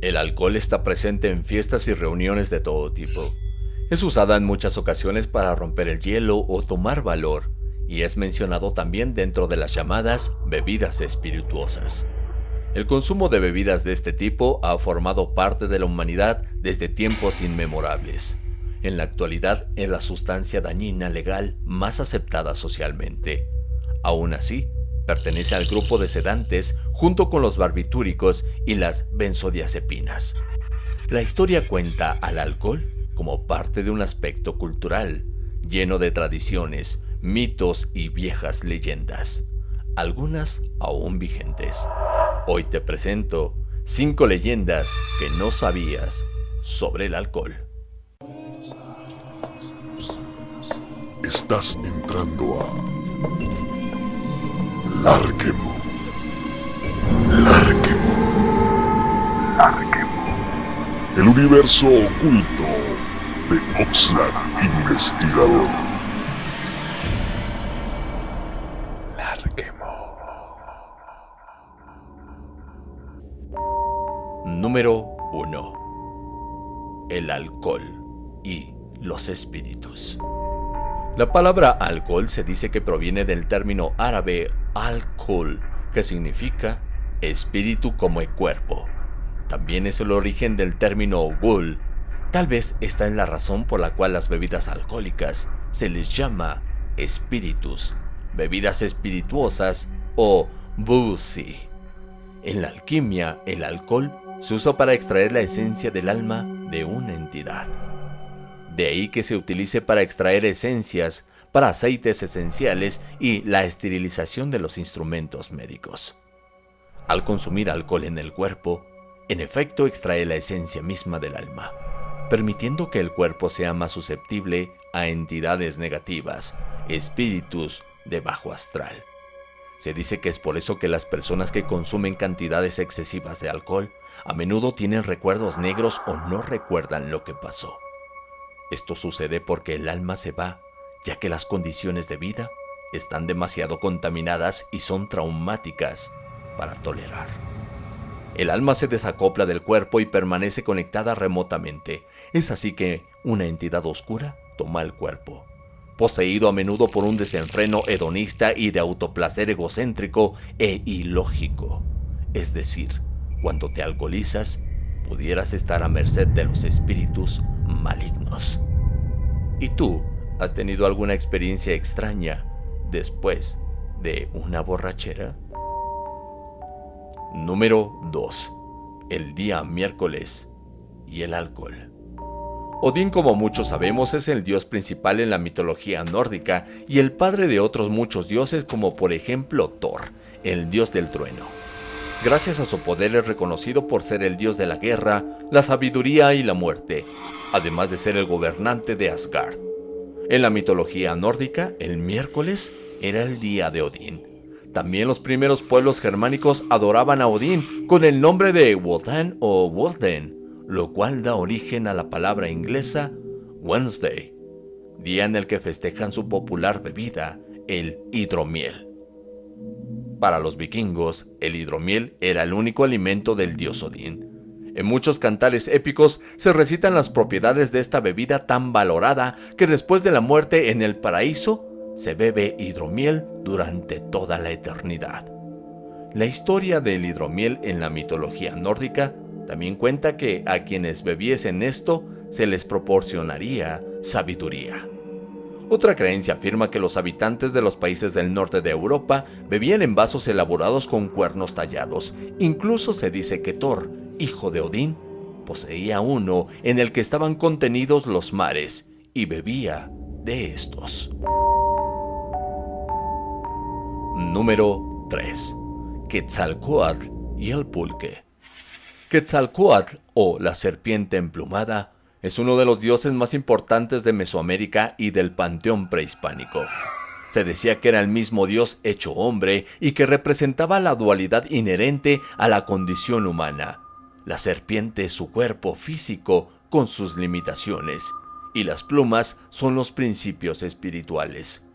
El alcohol está presente en fiestas y reuniones de todo tipo. Es usada en muchas ocasiones para romper el hielo o tomar valor, y es mencionado también dentro de las llamadas bebidas espirituosas. El consumo de bebidas de este tipo ha formado parte de la humanidad desde tiempos inmemorables. En la actualidad es la sustancia dañina legal más aceptada socialmente. Aún así, Pertenece al grupo de sedantes junto con los barbitúricos y las benzodiazepinas. La historia cuenta al alcohol como parte de un aspecto cultural, lleno de tradiciones, mitos y viejas leyendas, algunas aún vigentes. Hoy te presento cinco leyendas que no sabías sobre el alcohol. Estás entrando a Larquemo. Larquemo. Larquemo. El universo oculto de Oxlack Investigador. Larquemo. Número 1. El alcohol y los espíritus. La palabra alcohol se dice que proviene del término árabe alcohol, que significa espíritu como el cuerpo. También es el origen del término gul. Tal vez esta es la razón por la cual las bebidas alcohólicas se les llama espíritus, bebidas espirituosas o busi. En la alquimia, el alcohol se usa para extraer la esencia del alma de una entidad. De ahí que se utilice para extraer esencias para aceites esenciales y la esterilización de los instrumentos médicos. Al consumir alcohol en el cuerpo, en efecto extrae la esencia misma del alma, permitiendo que el cuerpo sea más susceptible a entidades negativas, espíritus de bajo astral. Se dice que es por eso que las personas que consumen cantidades excesivas de alcohol a menudo tienen recuerdos negros o no recuerdan lo que pasó. Esto sucede porque el alma se va ya que las condiciones de vida están demasiado contaminadas y son traumáticas para tolerar. El alma se desacopla del cuerpo y permanece conectada remotamente. Es así que una entidad oscura toma el cuerpo. Poseído a menudo por un desenfreno hedonista y de autoplacer egocéntrico e ilógico. Es decir, cuando te alcoholizas, pudieras estar a merced de los espíritus malignos. ¿Y tú ¿Has tenido alguna experiencia extraña después de una borrachera? Número 2. El día miércoles y el alcohol. Odín, como muchos sabemos, es el dios principal en la mitología nórdica y el padre de otros muchos dioses como por ejemplo Thor, el dios del trueno. Gracias a su poder es reconocido por ser el dios de la guerra, la sabiduría y la muerte, además de ser el gobernante de Asgard. En la mitología nórdica, el miércoles era el día de Odín. También los primeros pueblos germánicos adoraban a Odín con el nombre de Wotan o Woden, lo cual da origen a la palabra inglesa Wednesday, día en el que festejan su popular bebida, el hidromiel. Para los vikingos, el hidromiel era el único alimento del dios Odín, en muchos cantares épicos se recitan las propiedades de esta bebida tan valorada que después de la muerte en el paraíso se bebe hidromiel durante toda la eternidad. La historia del hidromiel en la mitología nórdica también cuenta que a quienes bebiesen esto se les proporcionaría sabiduría. Otra creencia afirma que los habitantes de los países del norte de Europa bebían en vasos elaborados con cuernos tallados. Incluso se dice que Thor, hijo de Odín, poseía uno en el que estaban contenidos los mares y bebía de estos. Número 3. Quetzalcoatl y el pulque. Quetzalcoatl, o la serpiente emplumada, es uno de los dioses más importantes de Mesoamérica y del panteón prehispánico. Se decía que era el mismo dios hecho hombre y que representaba la dualidad inherente a la condición humana, la serpiente es su cuerpo físico con sus limitaciones, y las plumas son los principios espirituales.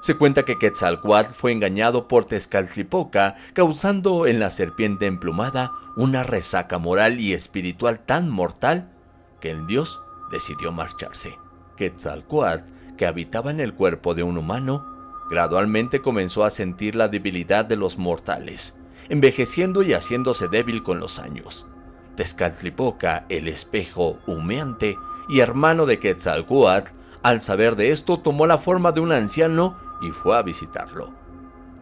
Se cuenta que Quetzalcoatl fue engañado por Tezcatlipoca, causando en la serpiente emplumada una resaca moral y espiritual tan mortal que el dios decidió marcharse. Quetzalcoatl, que habitaba en el cuerpo de un humano, gradualmente comenzó a sentir la debilidad de los mortales, envejeciendo y haciéndose débil con los años. Tezcatlipoca, el espejo humeante y hermano de Quetzalcoatl, al saber de esto tomó la forma de un anciano y fue a visitarlo.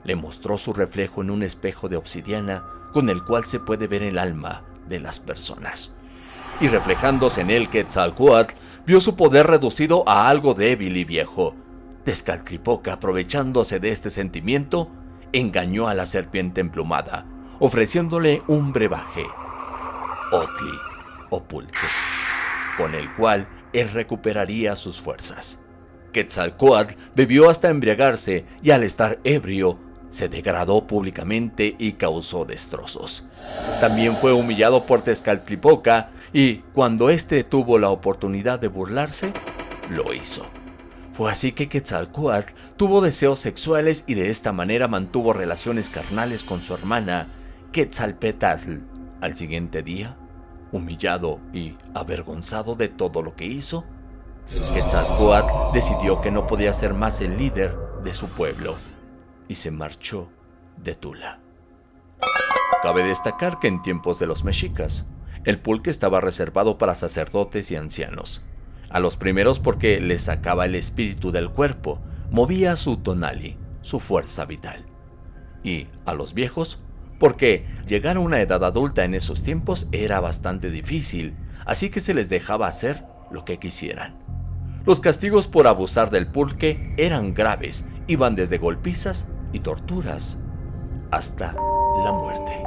Le mostró su reflejo en un espejo de obsidiana con el cual se puede ver el alma de las personas. Y reflejándose en él Quetzalcoatl vio su poder reducido a algo débil y viejo. Tezcatlipoca, aprovechándose de este sentimiento, engañó a la serpiente emplumada, ofreciéndole un brebaje, Otli o pulque, con el cual él recuperaría sus fuerzas. Quetzalcoatl bebió hasta embriagarse y al estar ebrio, se degradó públicamente y causó destrozos. También fue humillado por Tezcatlipoca y, cuando éste tuvo la oportunidad de burlarse, lo hizo. Fue así que Quetzalcoatl tuvo deseos sexuales y de esta manera mantuvo relaciones carnales con su hermana Quetzalpetl. Al siguiente día, humillado y avergonzado de todo lo que hizo, Quetzalcoatl decidió que no podía ser más el líder de su pueblo y se marchó de Tula. Cabe destacar que en tiempos de los mexicas, el pulque estaba reservado para sacerdotes y ancianos. A los primeros porque les sacaba el espíritu del cuerpo, movía su tonali, su fuerza vital. Y a los viejos porque llegar a una edad adulta en esos tiempos era bastante difícil, así que se les dejaba hacer lo que quisieran. Los castigos por abusar del pulque eran graves, iban desde golpizas y torturas hasta la muerte.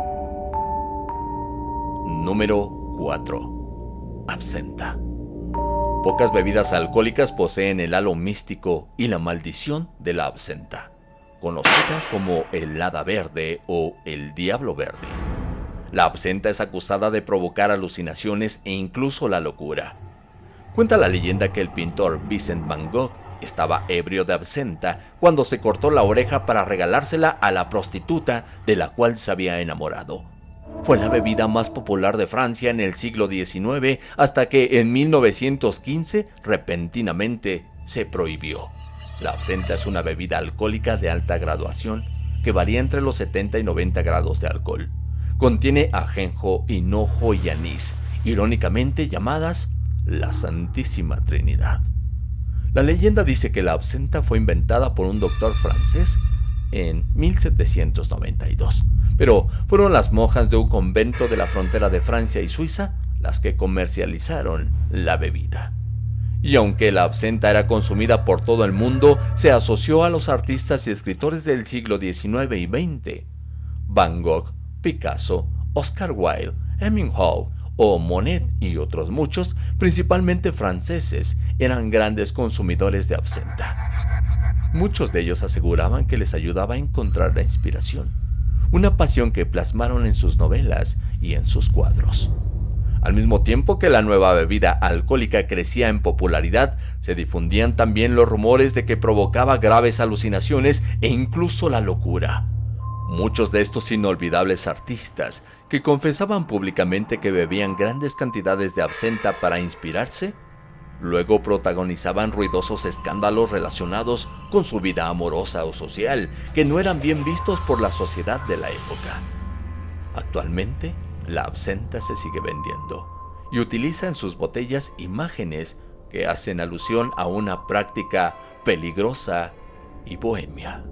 Número 4. Absenta. Pocas bebidas alcohólicas poseen el halo místico y la maldición de la absenta, conocida como el hada verde o el diablo verde. La absenta es acusada de provocar alucinaciones e incluso la locura. Cuenta la leyenda que el pintor Vincent Van Gogh estaba ebrio de absenta cuando se cortó la oreja para regalársela a la prostituta de la cual se había enamorado. Fue la bebida más popular de Francia en el siglo XIX hasta que en 1915 repentinamente se prohibió. La absenta es una bebida alcohólica de alta graduación que varía entre los 70 y 90 grados de alcohol. Contiene ajenjo, hinojo y anís, irónicamente llamadas la Santísima Trinidad. La leyenda dice que la absenta fue inventada por un doctor francés en 1792, pero fueron las monjas de un convento de la frontera de Francia y Suiza las que comercializaron la bebida. Y aunque la absenta era consumida por todo el mundo, se asoció a los artistas y escritores del siglo XIX y XX. Van Gogh, Picasso, Oscar Wilde, Hemingway, o Monet y otros muchos, principalmente franceses, eran grandes consumidores de absenta. Muchos de ellos aseguraban que les ayudaba a encontrar la inspiración, una pasión que plasmaron en sus novelas y en sus cuadros. Al mismo tiempo que la nueva bebida alcohólica crecía en popularidad, se difundían también los rumores de que provocaba graves alucinaciones e incluso la locura. Muchos de estos inolvidables artistas, que confesaban públicamente que bebían grandes cantidades de absenta para inspirarse, luego protagonizaban ruidosos escándalos relacionados con su vida amorosa o social, que no eran bien vistos por la sociedad de la época. Actualmente, la absenta se sigue vendiendo y utiliza en sus botellas imágenes que hacen alusión a una práctica peligrosa y bohemia.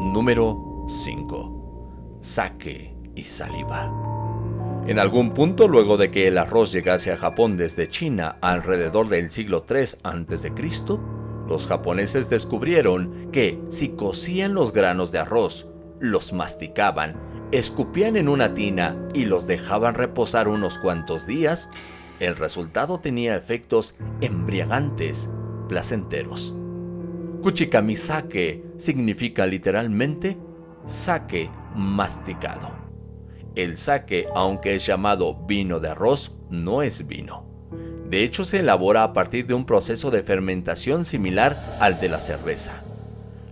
Número 5. Saque y saliva. En algún punto, luego de que el arroz llegase a Japón desde China alrededor del siglo III a.C., los japoneses descubrieron que si cocían los granos de arroz, los masticaban, escupían en una tina y los dejaban reposar unos cuantos días, el resultado tenía efectos embriagantes, placenteros. Kuchikamisake significa literalmente sake masticado. El sake, aunque es llamado vino de arroz, no es vino. De hecho, se elabora a partir de un proceso de fermentación similar al de la cerveza.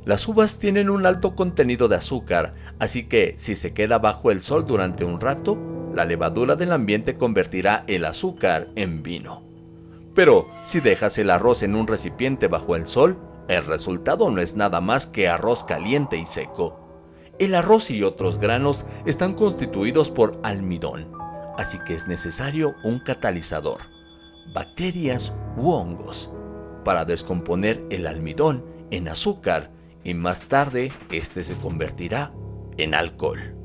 Las uvas tienen un alto contenido de azúcar, así que si se queda bajo el sol durante un rato, la levadura del ambiente convertirá el azúcar en vino. Pero si dejas el arroz en un recipiente bajo el sol, el resultado no es nada más que arroz caliente y seco. El arroz y otros granos están constituidos por almidón, así que es necesario un catalizador, bacterias u hongos, para descomponer el almidón en azúcar y más tarde este se convertirá en alcohol.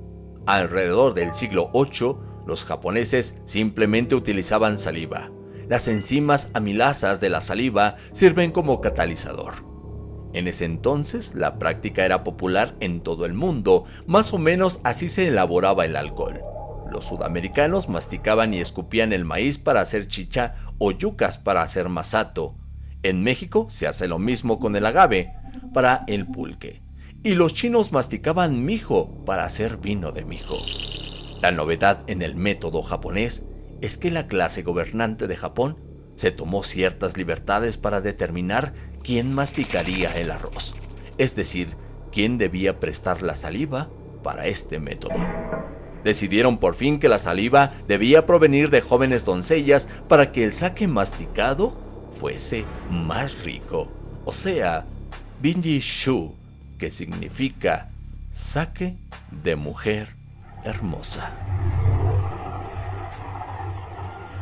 Alrededor del siglo VIII, los japoneses simplemente utilizaban saliva. Las enzimas amilasas de la saliva sirven como catalizador. En ese entonces, la práctica era popular en todo el mundo, más o menos así se elaboraba el alcohol. Los sudamericanos masticaban y escupían el maíz para hacer chicha o yucas para hacer masato. En México se hace lo mismo con el agave, para el pulque, y los chinos masticaban mijo para hacer vino de mijo. La novedad en el método japonés es que la clase gobernante de Japón se tomó ciertas libertades para determinar quién masticaría el arroz, es decir, quién debía prestar la saliva para este método. Decidieron por fin que la saliva debía provenir de jóvenes doncellas para que el saque masticado fuese más rico, o sea, Binji Shu, que significa saque de mujer hermosa.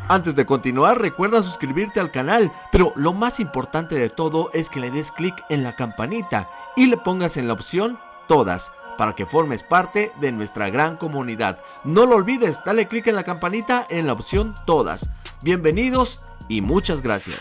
Antes de continuar, recuerda suscribirte al canal, pero lo más importante de todo es que le des clic en la campanita y le pongas en la opción Todas, para que formes parte de nuestra gran comunidad. No lo olvides, dale clic en la campanita en la opción Todas. Bienvenidos y muchas gracias.